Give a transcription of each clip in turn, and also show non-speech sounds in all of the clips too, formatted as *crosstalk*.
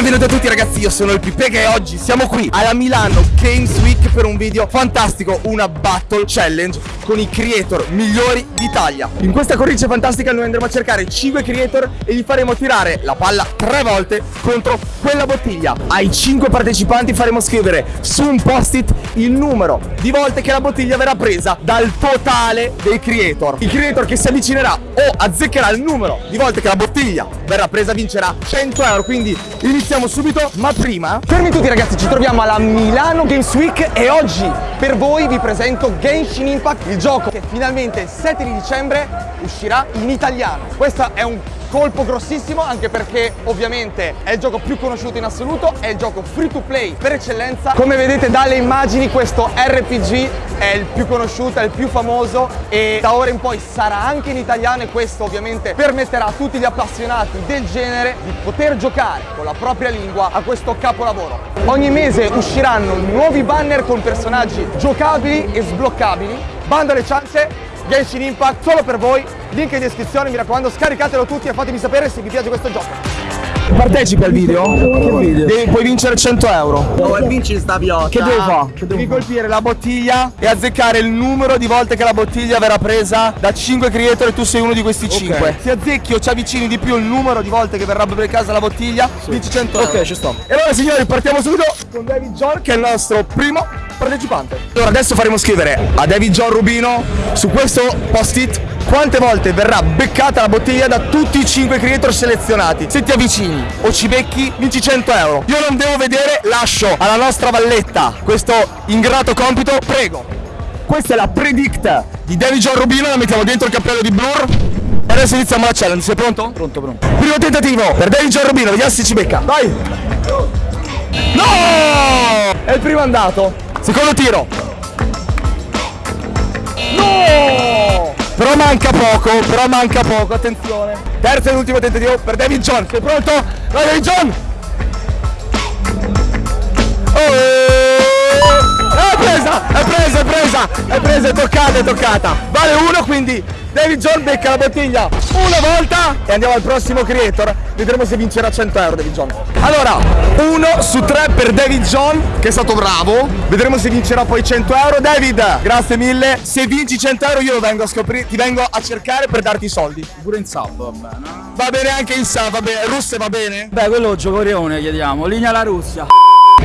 Benvenuti a tutti ragazzi, io sono il Pipega e oggi siamo qui alla Milano Games Week per un video fantastico, una battle challenge con i creator migliori d'Italia. In questa cornice fantastica noi andremo a cercare 5 creator e gli faremo tirare la palla 3 volte contro quella bottiglia. Ai 5 partecipanti faremo scrivere su un post-it il numero di volte che la bottiglia verrà presa dal totale dei creator. Il creator che si avvicinerà o azzeccherà il numero di volte che la bottiglia verrà presa vincerà 100 euro, quindi iniziamo subito. Ma prima, fermi tutti ragazzi, ci troviamo alla Milano Games Week e oggi per voi vi presento Genshin Impact, il gioco che finalmente il 7 di dicembre uscirà in italiano. Questo è un colpo grossissimo anche perché ovviamente è il gioco più conosciuto in assoluto, è il gioco free to play per eccellenza. Come vedete dalle immagini questo RPG è il più conosciuto, è il più famoso e da ora in poi sarà anche in italiano e questo ovviamente permetterà a tutti gli appassionati del genere di poter giocare con la propria lingua a questo capolavoro. Ogni mese usciranno nuovi banner con personaggi giocabili e sbloccabili. Bando alle ciance, Genshin Impact solo per voi, link in descrizione, mi raccomando scaricatelo tutti e fatemi sapere se vi piace questo gioco. Partecipi al video? Che video? Devi, puoi vincere 100 euro. Oh, e vinci sta piotta. Che devo fare? Devi colpire la bottiglia e azzeccare il numero di volte che la bottiglia verrà presa da 5 creator e tu sei uno di questi 5. Se azzecchi o ci avvicini di più il numero di volte che verrà per casa la bottiglia, vinci 100 euro. Ok, ci sto. E allora signori partiamo subito con David John che è il nostro primo partecipante. Allora adesso faremo scrivere a David John Rubino su questo post-it quante volte verrà beccata la bottiglia da tutti i 5 creator selezionati. Se ti avvicini o ci becchi, vinci 100 euro. Io non devo vedere, lascio alla nostra valletta questo ingrato compito, prego. Questa è la predict di David John Rubino, la mettiamo dentro il cappello di Blur. E adesso iniziamo la challenge, sei pronto? Pronto, pronto. Primo tentativo per David John Rubino, vediamo se ci becca. Vai! No! È il primo andato. Secondo tiro. No! Però manca poco, però manca poco, attenzione. Terzo e ultimo tentativo per David John. Sei pronto? Vai David John! Oh! È presa, è presa, è presa, è presa, è toccata, è toccata. Vale uno, quindi David John becca la bottiglia una volta e andiamo al prossimo creator. Vedremo se vincerà 100 euro David John. Allora, uno su tre per David John, che è stato bravo. Vedremo se vincerà poi 100 euro. David, grazie mille. Se vinci 100 euro io lo vengo a scoprire, ti vengo a cercare per darti i soldi. Pure in sub, va bene. Va bene anche in sa, va bene. Russe va bene? Beh, quello giocorione chiediamo, linea la Russia.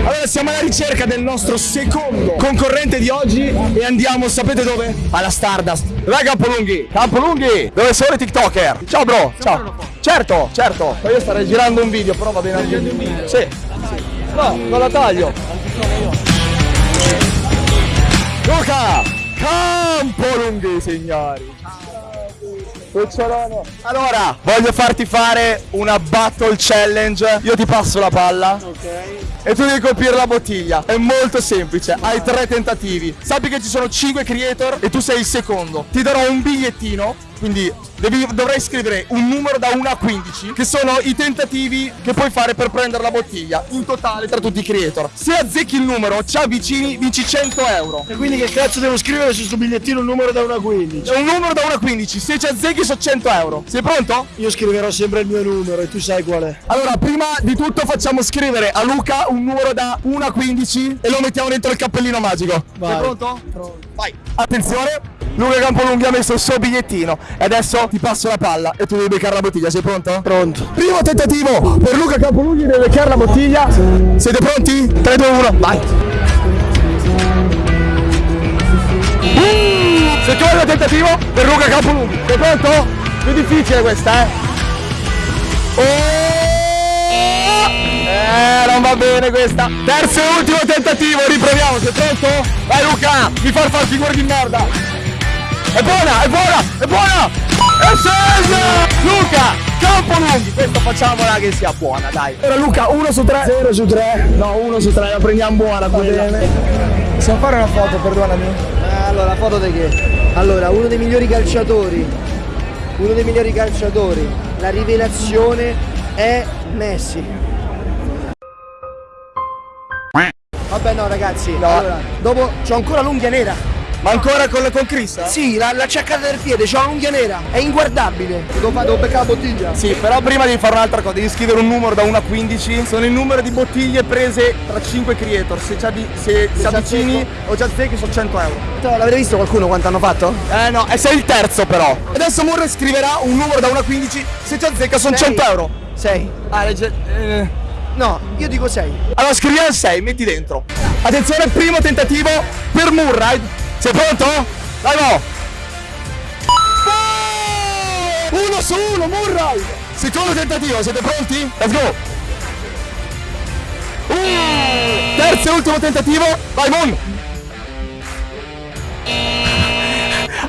Allora siamo alla ricerca del nostro secondo concorrente di oggi e andiamo, sapete dove? Alla Stardust. Dov'è Campolunghi? Campolunghi! Dove sono i TikToker? Ciao bro, ciao. Certo, certo. Io starei girando un video, però va bene anche un video. Sì. No, non la taglio. Luca! Campolunghi, signori. Cucciolone. Allora, voglio farti fare una battle challenge. Io ti passo la palla. Ok. E tu devi colpire la bottiglia. È molto semplice. Hai tre tentativi. Sappi che ci sono 5 creator e tu sei il secondo. Ti darò un bigliettino. Quindi devi- dovrai scrivere un numero da 1 a 15, che sono i tentativi che puoi fare per prendere la bottiglia. In totale tra tutti i creator. Se azzecchi il numero, ci avvicini, vinci 100 euro. E quindi che cazzo devo scrivere su sto bigliettino un numero da 1 a 15? È un numero da 1 a 15. Se ci azzecchi sono 100 euro. Sei pronto? Io scriverò sempre il mio numero e tu sai qual è. Allora, prima di tutto facciamo scrivere a Luca un numero da 1 a 15 e lo mettiamo dentro il cappellino magico. Vai. Sei pronto? Pronto. Vai. Attenzione. Luca Campolunghi ha messo il suo bigliettino e adesso ti passo la palla e tu devi beccare la bottiglia. Sei pronto? Pronto. Primo tentativo per Luca Campolunghi deve beccare la bottiglia. Siete pronti? 3, 2, 1, vai. Uh, Secondo tentativo per Luca Campolunghi. Sei pronto? Più difficile questa, eh. Oh! Eh, non va bene questa. Terzo e ultimo tentativo, riproviamo. Sei pronto? Vai Luca, mi far far figure di merda. È buona, è buona, è buona! È scesa! Luca, Campolunghi, questo facciamola che sia buona, dai. Allora Luca, 1 su 3. 0 su 3. No, 1 su 3, la prendiamo buona quella. Possiamo fare una foto, perdonami? Allora, la foto di che? Allora, uno dei migliori calciatori, uno dei migliori calciatori, la rivelazione è Messi. Vabbè no ragazzi, allora, dopo c'ho ancora l'unghia nera. Ma ancora con, con Chris? eh? Sì, la, la ciaccata del piede, c'ha un'unghia nera, è inguardabile. Devo, fare- devo beccare la bottiglia. Sì, però prima devi fare un'altra cosa, devi scrivere un numero da 1 a 15. Sono il numero di bottiglie prese tra 5 creator. Se, se, se ci avvicini o ci azzecchi sono 100 euro. L'avete visto qualcuno quanto hanno fatto? Eh no, e sei il terzo però. Adesso Murray scriverà un numero da 1 a 15. Se ci azzecca sono Sei. 100 euro. 6. Ah, legge. eh. No, io dico 6. Allora scriviamo il 6, metti dentro. Attenzione, primo tentativo per Murray. Sei pronto? Vai, mo! Uno su uno, Murray! Secondo tentativo, siete pronti? Let's go! Uh, terzo e ultimo tentativo, vai Moon!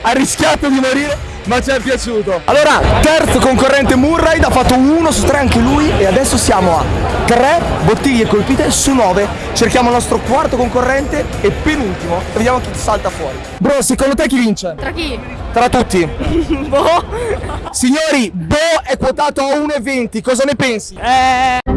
Ha rischiato di morire, ma ci è piaciuto. Allora, terzo concorrente Murray ha fatto uno su tre anche lui e adesso siamo a tre bottiglie colpite su nove. Cerchiamo il nostro quarto concorrente e penultimo. E vediamo chi salta fuori. Bro, secondo te chi vince? Tra chi? Tra tutti. *laughs* Boh. Signori, Bo è quotato a 1,20, cosa ne pensi? Eh.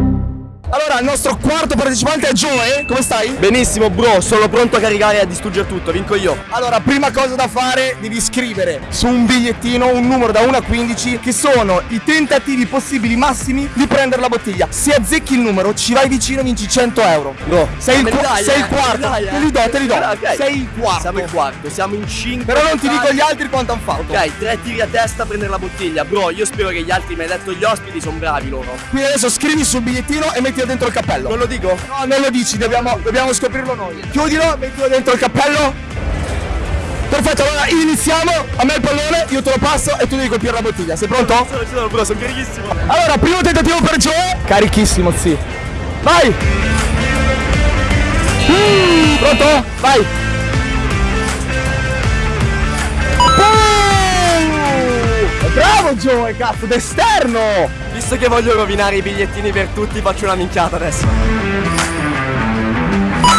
Allora, il nostro quarto partecipante è Joe, come stai? Benissimo, bro, sono pronto a caricare e a distruggere tutto, vinco io. Allora, prima cosa da fare, devi scrivere su un bigliettino un numero da 1 a 15 che sono i tentativi possibili massimi di prendere la bottiglia. Se azzecchi il numero, ci vai vicino, vinci 100 euro. Bro, sei il, dai, sei eh, il quarto. dai, eh. Te li do, te li do. Ok. Sei il quarto. Siamo il quarto, siamo in 5. Però non ti dico gli altri quanto hanno fatto. Ok, tre tiri a testa a prendere la bottiglia. Bro, io spero che gli altri, mi hai detto gli ospiti, sono bravi loro. Quindi adesso scrivi sul bigliettino e mettilo dentro il cappello. Non lo dico? No, non lo dici, dobbiamo, dobbiamo scoprirlo noi. Chiudilo, mettilo dentro il cappello. Perfetto, allora iniziamo. A me il pallone, io te lo passo e tu devi colpire la bottiglia. Sei pronto? Sono, sono, bro, sono carichissimo. Allora, primo tentativo per Joe. Carichissimo, sì. Vai! Mm, pronto? Vai! Joe, cazzo, d'esterno! Visto che voglio rovinare i bigliettini per tutti, faccio una minchiata adesso.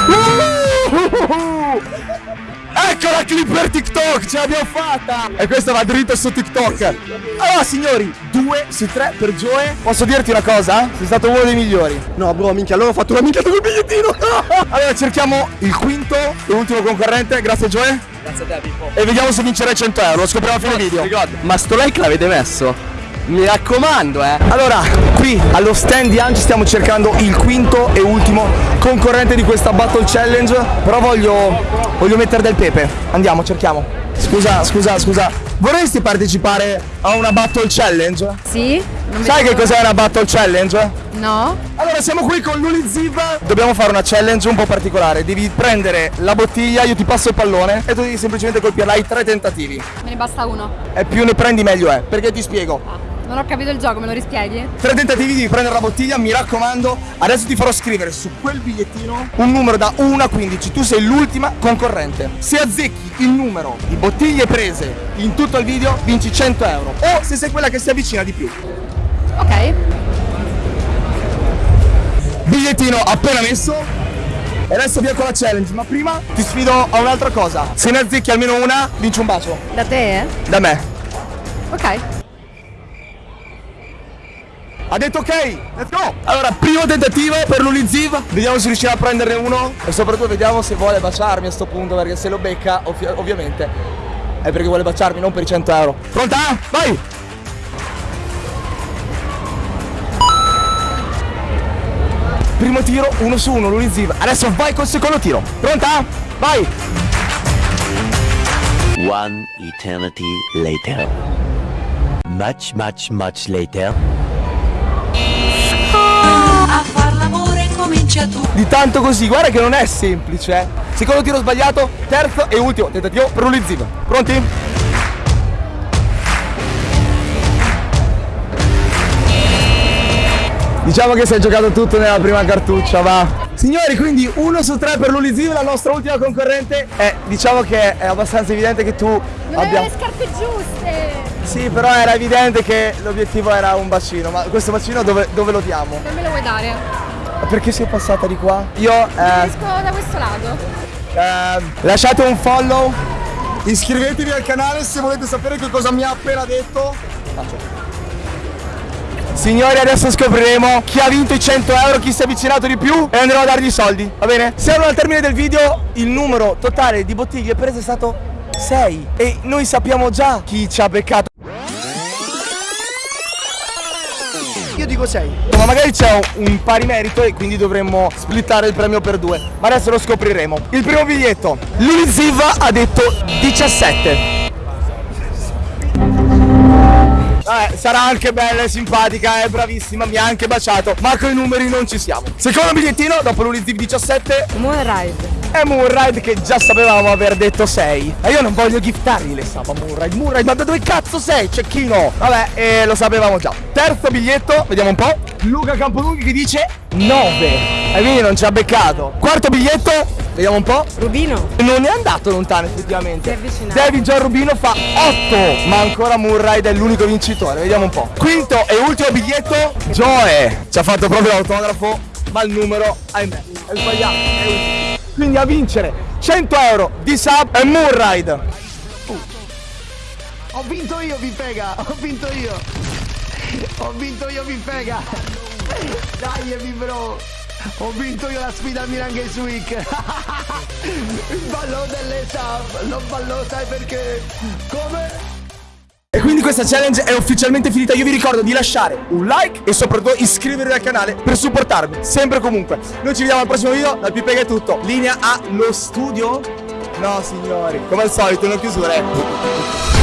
Uh! Ecco la clip per TikTok, ce l'abbiamo fatta! E questa va dritto su TikTok. Allora signori, 2 su 3 per Joe. Posso dirti una cosa? Sei stato uno dei migliori. No, bro, minchia, allora ho fatto una minchia col bigliettino. *laughs* Allora cerchiamo il quinto e ultimo concorrente, grazie Joe. Grazie a te, Pippo. E vediamo se vincerai 100 euro, lo scopriamo a fine video. Ma sto like l'avete messo? Mi raccomando, eh. Allora, qui allo stand di Anci stiamo cercando il quinto e ultimo concorrente di questa Battle Challenge. Però voglio, voglio mettere del pepe. Andiamo, cerchiamo. Scusa, scusa, scusa. Vorresti partecipare a una Battle Challenge? Sì? Non Sai che cos'è una Battle Challenge? No? Allora siamo qui con l'Uliziv Dobbiamo fare una challenge un po' particolare. Devi prendere la bottiglia, io ti passo il pallone E tu devi semplicemente colpirla. Hai tre tentativi. Me ne basta uno. E più ne prendi meglio è. Perché ti spiego. Ah, non ho capito il gioco, me lo rispieghi? Tre tentativi devi prendere la bottiglia Mi raccomando. Adesso ti farò scrivere su quel bigliettino Un numero da 1 a 15 Tu sei l'ultima concorrente. Se azzecchi il numero di bottiglie prese In tutto il video vinci 100 euro. O se sei quella che si avvicina di più Ok. Bigliettino appena messo. E adesso via con la challenge, ma prima ti sfido a un'altra cosa. Se ne azzecchi almeno una, vinci un bacio. Da te? eh? Da me. Ok. Ha detto ok, let's go! Allora, primo tentativo per l'Uliziv. Vediamo se riuscirà a prenderne uno. E soprattutto vediamo se vuole baciarmi a sto punto, perché se lo becca, ovvi- ovviamente, è perché vuole baciarmi, non per i 100 euro. Pronta? Vai! Primo tiro, uno su uno, l'Uliziv. Adesso vai col secondo tiro. Pronta? Vai! One eternity later. Much, much, much later. A far l'amore comincia tu. Di tanto così, guarda che non è semplice. eh. Secondo tiro sbagliato, terzo e ultimo tentativo per l'Uliziv. Pronti? Diciamo che si è giocato tutto nella prima cartuccia, va. Signori, quindi uno su tre per l'Uliziv, la nostra ultima concorrente. Eh, diciamo che è abbastanza evidente che tu Non abbia... le scarpe giuste! Sì, però era evidente che l'obiettivo era un bacino, ma questo bacino dove, dove lo diamo? Non me lo vuoi dare? Perché sei passata di qua? Io eh, Esco da questo lato. eh, lasciate un follow, iscrivetevi al canale se volete sapere che cosa mi ha appena detto. Faccio. Signori adesso scopriremo chi ha vinto i 100 euro, chi si è avvicinato di più e andremo a dargli i soldi, va bene? Siamo al termine del video, il numero totale di bottiglie prese è stato 6 e noi sappiamo già chi ci ha beccato. Io dico 6. Ma magari c'è un, pari merito e quindi dovremmo splittare il premio per due. Ma adesso lo scopriremo. Il primo biglietto. Lui Ziva ha detto 17. Vabbè, sarà anche bella e simpatica, è bravissima, mi ha anche baciato, ma con i numeri non ci siamo. Secondo bigliettino, dopo l'Uliziv 17, Moonride. è Moonride che già sapevamo aver detto 6. E io non voglio giftargli le sapa Moonride. Moonride, ma da dove cazzo sei, cecchino? Vabbè, eh, lo sapevamo già. Terzo biglietto, vediamo un po'. Luca Campolunghi che dice 9. E quindi non ci ha beccato. Quarto biglietto, vediamo un po'. Rubino. Non è andato lontano effettivamente. Si è avvicinato. David John Rubino fa 8, ma ancora Murray è l'unico vincitore. Vediamo un po'. Quinto e ultimo biglietto, Joe. Ci ha fatto proprio l'autografo, ma il numero, ahimè, è sbagliato. È. Quindi a vincere 100 euro di sub è Murray. Ho vinto io, Pipega! Ho vinto io! Ho vinto io, Pipega! Dai, mi bro! Ho vinto io la sfida Milan Games Week! *laughs* Il ballo delle sub! Non ballo, sai perché? Come? E quindi questa challenge è ufficialmente finita. Io vi ricordo di lasciare un like e soprattutto iscrivervi al canale per supportarmi sempre e comunque. Noi ci vediamo al prossimo video. Dal Pipega è tutto. Linea allo studio? No signori, come al solito, non chiusure.